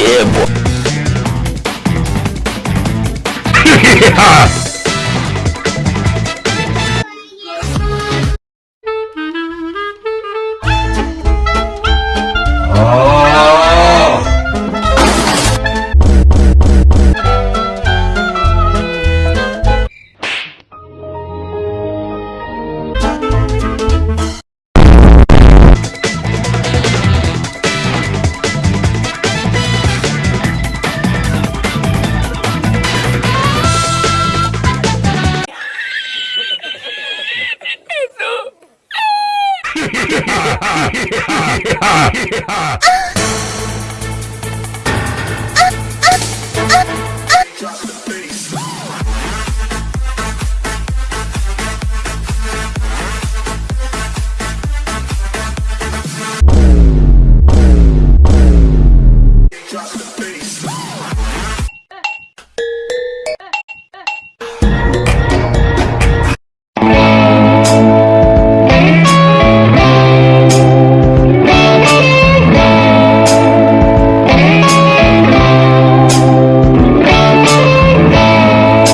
yeah, boy. yeah. Ah, ah, ah.